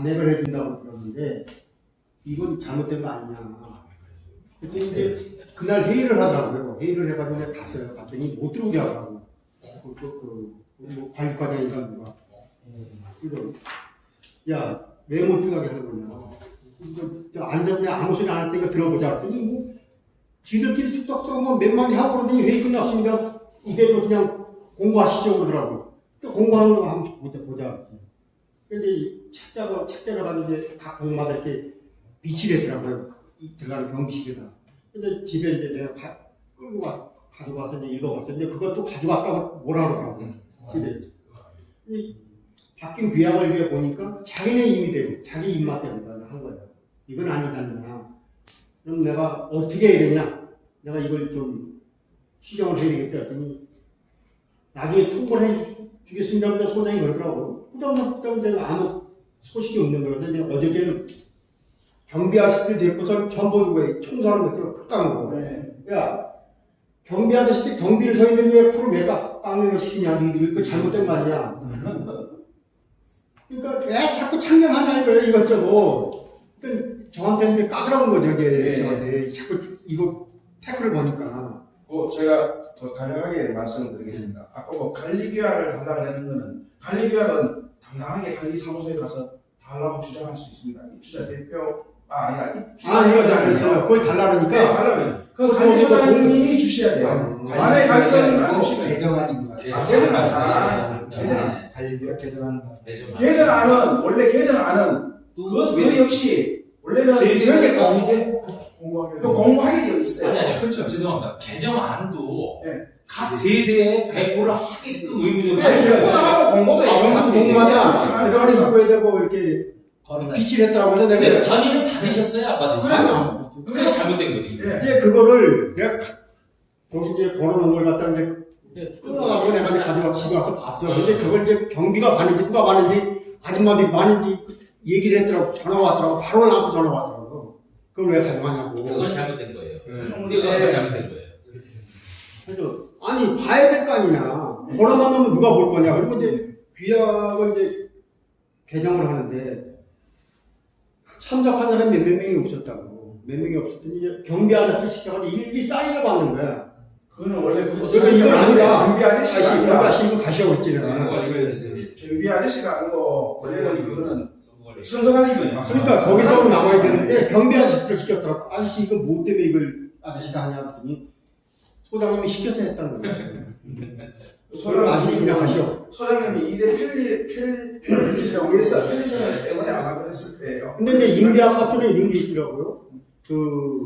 안내를 해준다고 들었는데 이건 잘못된 거 아니냐. 그래서 이제 그날 회의를 하더라고요. 회의를 해가지고 내가 갔어요. 갔더니 못 들어오게 하더라고. 그, 그, 그, 뭐 관리과장인가 누가. 야, 왜 못 들어가게 하는 거냐. 이거 저 앉았는데 아무 소리 안 할 테니까 들어보자. 그랬더니 뭐 지들끼리 축덕도 뭐몇 마디 하고 그러더니 회의 끝났으니까 뭐 그냥 공부하시죠 그러더라고. 또 공부하는 거 한번 보자, 보자. 근데 이 책자가, 책자가 가는데 각 동마다 이렇게 비치를 했더라고요. 이 들어가는 경비실에다. 근데 집에 이제 내가 가, 끌고 가, 가져가서 이제 읽어봤었는데 그것도 가져왔다고 뭐라 그러더라고요. 집에. 이 바뀐 규약을 이렇게 보니까 자기네 임의대로, 자기 입맛 대로 한 거예요. 이건 아니잖냐. 그럼 내가 어떻게 해야 되냐? 내가 이걸 좀 시정을 해야 되겠다 했더니 나중에 통보를 해 주겠습니다. 근데 소장이 그러더라고. 그다음에 내가 아무 소식이 없는 거예요. 근데 어저께는 경비 아저씨들 데리고서 전부 총사하는 것처럼 푹 거. 네. 야, 경비 아저씨들 경비를 서 있는데 왜 풀을 왜 까- 깎는 걸 시키냐? 니들 그 잘못된 거 아니야? 그러니까 왜 자꾸 참견하냐 이거예요 이것저것. 그러니까 저한테 이제 까다로운 거죠 이게 네. 저한테 자꾸 이거 태클을 보니까. 그 제가 더 간략하게 말씀드리겠습니다. 아까 뭐 관리규약을 달라고 하는 거는 관리규약은 당당하게 관리사무소에 가서 달라고 주장할 수 있습니다. 입주자 대표 아 아니라 입주자 아 이거 대표잖아요. 잘했어요. 그걸 달라니까. 네, 달라고. 그 그거 관리소장님이 주셔야 돼요. 음. 만약에 관리소장님이 안 주시면 같아요. 아, 개정안. 개정안. 관리비가 개정하는 것 같아요. 개정안은 원래 개정안은 그것 그 역시 원래는 여기 공제 공부하기로. 그 공부하게 되어 있어요. 아니 아니 그렇죠 죄송합니다 개정 안도 네. 각 세대에 배포를 하게끔 의무적으로 네, 공부하고 공부도 각 동마다 들어가는 입구에다 뭐 이렇게 거론해. 비치를 했더라고 해서 근데 내가 전의는 받으셨어요 안 받으셨어요? 그래서 그래서 잘못된 거지 예. 이제 그거를 내가 거기 이제 걸어놓은 걸 갖다 이제 끊어가지고 내가 이제 가져가 집에 와서 봤어. 근데 그걸 이제 경비가 가는지 누가 가는지 아줌마들이 많은지 얘기를 했더라고. 전화 왔더라고. 바로 나한테 전화 왔더라고. 그걸 왜 가져가냐고. 그건 잘못된 거예요 네. 근데 그건 잘못된 거예요 그래서 아니 봐야 될 거 아니냐. 걸어만 놓으면 누가 볼 거냐. 그리고 이제 귀약을 이제 개정을 하는데 참석한 사람 몇몇 명이 없었다고. 몇 명이 없었더니 이제 경비 아저씨를 시켜가지고 일일이 사인을 받는 거야. 그거는 원래 그 그래서 이건 아니다. 경비 아저씨가 아저씨, 경비 아저씨 이거 가시라고 했지 내가. 경비 아저씨가 아니고 원래는 그거는 선거관리위원회 맞습니다. 그러니까 거기서 나와야 되는데 경비 아저씨를 시켰더라고. 아저씨 이거 뭐 때문에 이걸 아저씨가 하냐 했더니 소장님이 시켜서 했다는 거예요. 아저씨 그냥 가시오. 소장님이 일에 편리 편리 편리성 위해서 편리성을 때문에 아마 그랬을 거예요. 근데 이제 임대 아파트는 이런 게 있더라고요. 그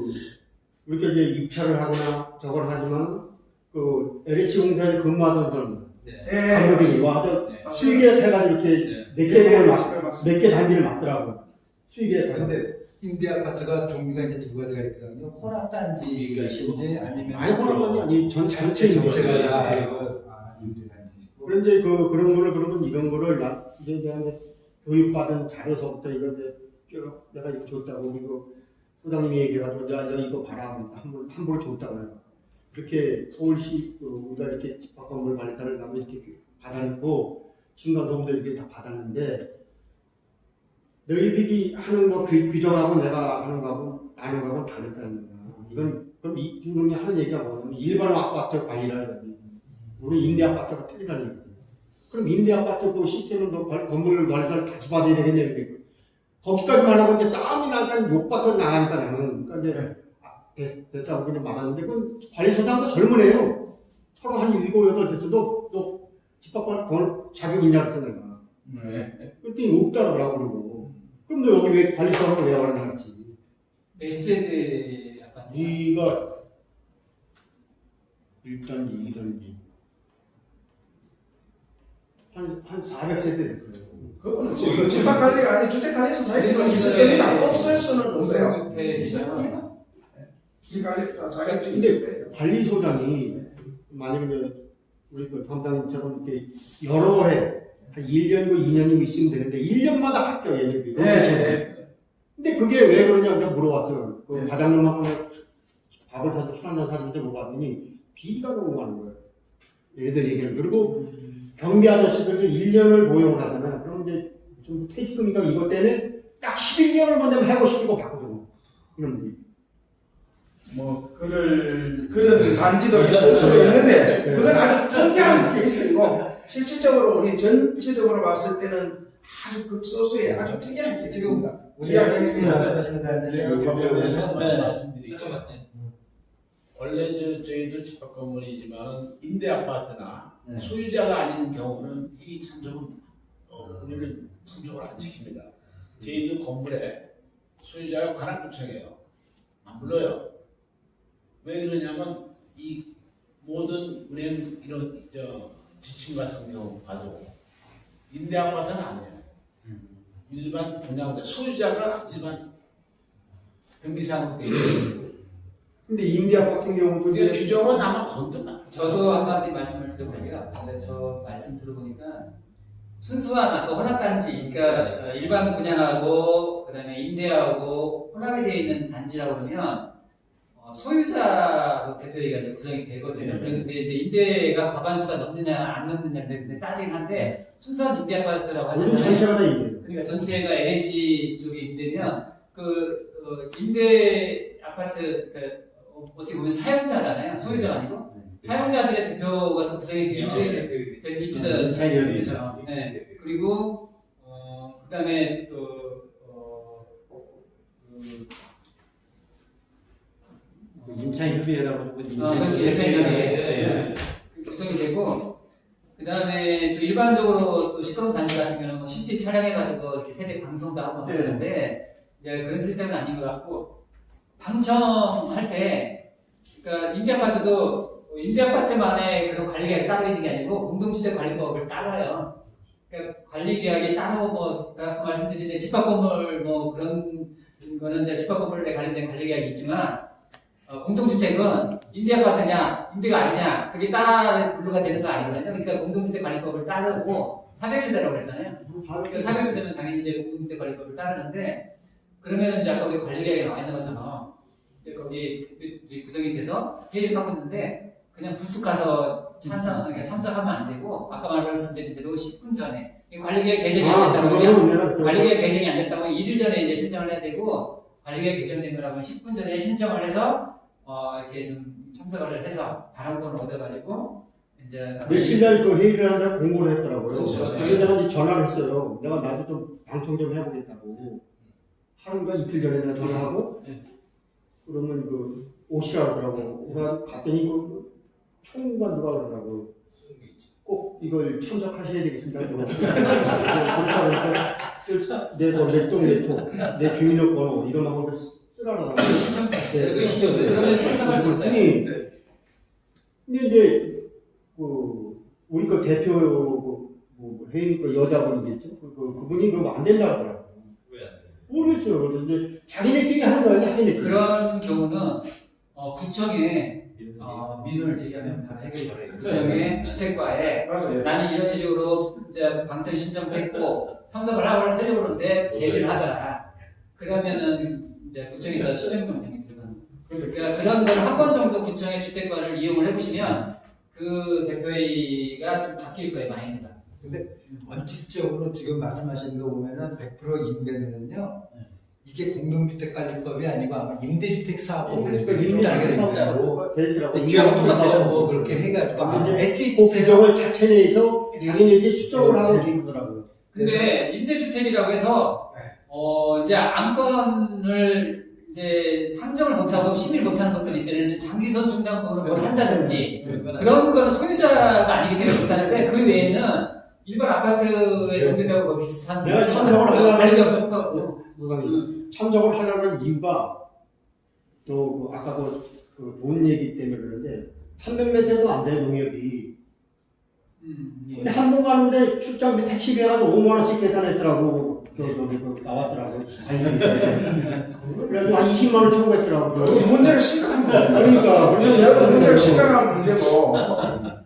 이렇게 이제 입찰을 하거나 저걸 하지만 그 LH 공사에 근무하던 사람 네. 간부들이 와서 네. 수익에 해가지고 이렇게 네. 몇 예. 몇개 단지를 맡더라고. 수익에 근데 임대 아파트가 종류가 이제 두 가지가 있거든요. 혼합 단지인지 아니면 많이 보는 건 아니 전 전체. 전체가 다 아, 임대 단지고. 그런데 그 그런 거를 그러면 이런 거를 나 이제 내가 교육받은 자료서부터 이제 쭉 내가 이거 줬다고 이거 소장님이 얘기해가지고 야, 야 이거 봐라 한번 함부로 줬다고 해요. 그렇게 서울시 그 우리가 이렇게 집합건물 관리사를 가면 이렇게 받아놓고 중간도움도 이렇게 다 받았는데 너희들이 하는 거 규, 규정하고 내가 하는 거하고 하는 거하고는 다르다는 거야. 이건 그럼 이 이놈이 하는 얘기가 뭐냐면 일반 아파트 관리라 이거지. 우리 임대 아파트가 틀리다는 얘기. 그럼 임대 아파트 그 시스템은 건물 관리사를 다시 받아야 되겠네. 거기까지만 하고 이제 싸움이 나니까 못 받고 나가니까 나는. 그러니까 이제 아, 됐, 됐다고 그냥 말하는데 그건 관리소장도 젊은 애요. 서로 한 일곱, 여덟 됐어. 너, 너 집합관 건 자격 있냐 그랬어 내가. 네. 그랬더니 없다 그러더라고 그러고. 그럼 너 여기 왜 관리소장을 왜 하는 거지? 몇 세대 약간 네가 1단지, 2단지 한, 한 400세대 될 거예요. 그거는 지금 집합 관리가 아니 주택 관리에서 자격증은 있을 겁니다. 없을 수는 없어요. 주택 있어요. 이 관리사 자격증이 근데 있을. 관리소장이 만약에 우리 그 담당처럼 이렇게 여러 해, 한 1년이고 2년이고 있으면 되는데 1년마다 바뀌어 얘네들이. 네. 근데 그게 왜 그러냐 내가 물어봤어요. 그 네. 과장님하고 밥을 사도 술 한잔 사는데 물어봤더니 비리가 너무 많은 거예요. 얘네들 얘기를. 그리고 경비 아저씨들이 1년을 고용을 하잖아요. 그럼 이제 좀 퇴직금인가 이것 때문에 딱 11개월만 되면 해고 시키고 바꾸더라고. 이런 분이. 뭐 그럴 그런 간지도 있을 수도 있는데 그건 아주 특이한 케이스이고 실질적으로 우리 전체적으로 봤을 때는 아주 극소수의 아주 특이한 케이스입니다. 우리 이야기 학생이 있습니다. 말씀하시는 네. 잠깐만. 원래 저, 저희들 집합 건물이지만 임대 아파트나 네. 소유자가 아닌 경우는 이 참석은 어, 우리는 참석을 안 시킵니다. 저희도 건물에 소유자가 관할 구청이에요. 안 불러요. 왜 그러냐면 이 모든 우리는 이런 저 지침 같은 경우 봐도 임대 아파트는 아니에요. 일반 분양자 소유자가 일반 있어요. 근데 같은 경우도 근데 이제 규정은 아마 건드나. 저도 한마디 말씀을 드려보니까 근데 저 말씀 들어보니까 순수한 아까 혼합단지 그러니까 어, 일반 분양하고 그다음에 임대하고 혼합이 되어 있는 단지라고 어, 소유자 대표회의가 이제 구성이 되거든요. 그런데 이제 임대가 과반수가 넘느냐 안 넘느냐 근데 따지긴 한데 순수한 임대 아파트라고 모든 하잖아요. 전체가 다 임대예요. 그러니까 전체가 LH 쪽에 임대면 그 어, 임대 아파트 그, 어, 어떻게 보면 사용자잖아요. 소유자가 아니고 사용자들의 대표가 또 구성이 돼요. 네, 입주자 임차인협의. 그렇죠. 네. 그리고 어 그다음에 또 어, 그, 임차인 협의회라고 하고 아, 그렇지. 임차인협의회. 구성이 되고 그 다음에 또 일반적으로 또 시끄러운 단지 같은 경우는 뭐 CC 촬영해가지고 이렇게 세대 방송도 하고 네. 그러는데 이제 그런 시스템은 아닌 것 같고 방청할 때 그러니까 임대아파트도 임대아파트만의 그런 관리계약이 따로 있는 게 아니고 공동주택 관리법을 따라요. 그러니까 관리계약이 따로 뭐 아까 말씀드린 집합건물 뭐 그런 거는 이제 집합건물에 관련된 관리계약이 있지만 어, 공동주택은 임대아파트냐 임대가 아니냐 그게 따라 분류가 되는 거 아니거든요. 그러니까 공동주택 관리법을 따르고 400세대라고 그랬잖아요. 그 400세대면 당연히 이제 공동주택 관리법을 따르는데 그러면 이제 아까 우리 관리계약에 나와 있는 것처럼 거기 우리 구성이 돼서 회의를 하고 있는데 그냥 부스 가서 찬성, 그러니까 참석하면 안 되고 아까 말씀드린 대로 10분 전에 이 관리계약 개정이 안 아, 됐다고 그- 관리계약 개정이 안 됐다고 1일 전에 이제 신청을 해야 되고 관리계약 개정된 거라고 10분 전에 신청을 해서 어 이렇게 좀 참석을 해서 발언권을 얻어가지고 이제 며칠 날그 회의를 한다고 공고를 했더라고요. 그렇죠. 그래서 내가 이제 전화를 했어요. 내가 나도 좀 방청 좀 해보겠다고. 하루인가 이틀 전에 내가 전화하고, 네. 그러면 그, 오시라 그러더라고. 내가 갔더니 그, 총무관 누가 그러더라고. 꼭 이걸 참석하셔야 되겠습니다. 그러니까 내뭐 몇동 몇호, 내 주민등록번호 이런 거 쓰라라고. 신청서 네. 그 신청서 그러면 참석할 수 있어요. 그랬더니 근데 이제 그 우리 그 대표 그, 뭐 회의 그 여자분이겠죠. 그, 그 그분이 그거 안 된다고 하더라고. 모르겠어요. 그런데 자기네끼리 하는 거야, 자기네끼리. 그런 경우는 어, 구청에 어, 민원을 제기하면 바로 해결이 돼요. 구청에 주택과에 맞아요. 나는 이런 식으로 이제 방청 신청도 했고 참석을 하려고 하려고 그러는데 제지를 하더라. 그러면은 이제 구청에서 시정 명령이 들어가는 거예요. 그러니까 그런 걸 한 번 정도 구청의 주택과를 이용을 해보시면 그 대표회의가 좀 바뀔 거예요, 마인드가. 원칙적으로 지금 말씀하시는 거 보면은 100% 임대면은요 이게 공동주택관리법이 아니고 아마 임대주택 사업법을 따르게 됩니다. 뭐 기왕 똑같아요. 뭐 그렇게 해가지고 아마 그 SH 규정을 자체 내에서 자기네끼리 수정을 하고 그러더라고요. 근데 임대주택이라고 해서 어 이제 안건을 이제 상정을 못하고 심의를 못하는 것들이 들면 장기선 중단법으로 뭘 한다든지 그런 거는 소유자가 아니기 때문에 못하는데 그 외에는 일반 아파트의 동들하고 비슷한 내가 참석을 하려고 똑같고 무강이 참석을 하려는 이유가 또 그 아까 그돈 얘기 때문에 그러는데 300m도 안 돼 농협이. 음, 예. 근데 한 번 가는데 출장비 택시비 해가지고 5만 원씩 계산했더라고. 그 저기 그 나왔더라고. 그래가지고 한 20만 원 청구했더라고. 그 문제가 심각합니다. 그러니까 내가 문제가 심각한 문제고.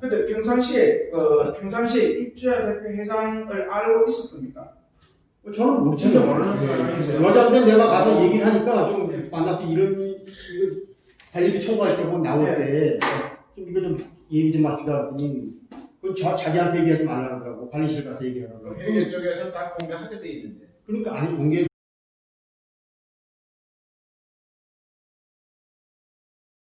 근데 평상시에 그 평상시에 입주자 대표 회장을 알고 있었습니까? 저는 모르죠. 모르는 사람이세요. 여자인데 내가 가서 얘기를 하니까 좀 만날 때 이런 이거 관리비 청구할 때뭐 나올 때 좀 이거 좀 얘기 좀 합시다. 그랬더니 그 저, 자기한테 얘기하지 말라 그러더라고. 관리실 가서 얘기하라고. 회계 쪽에서 다 공개하게 돼 있는데. 그러니까 아니 공개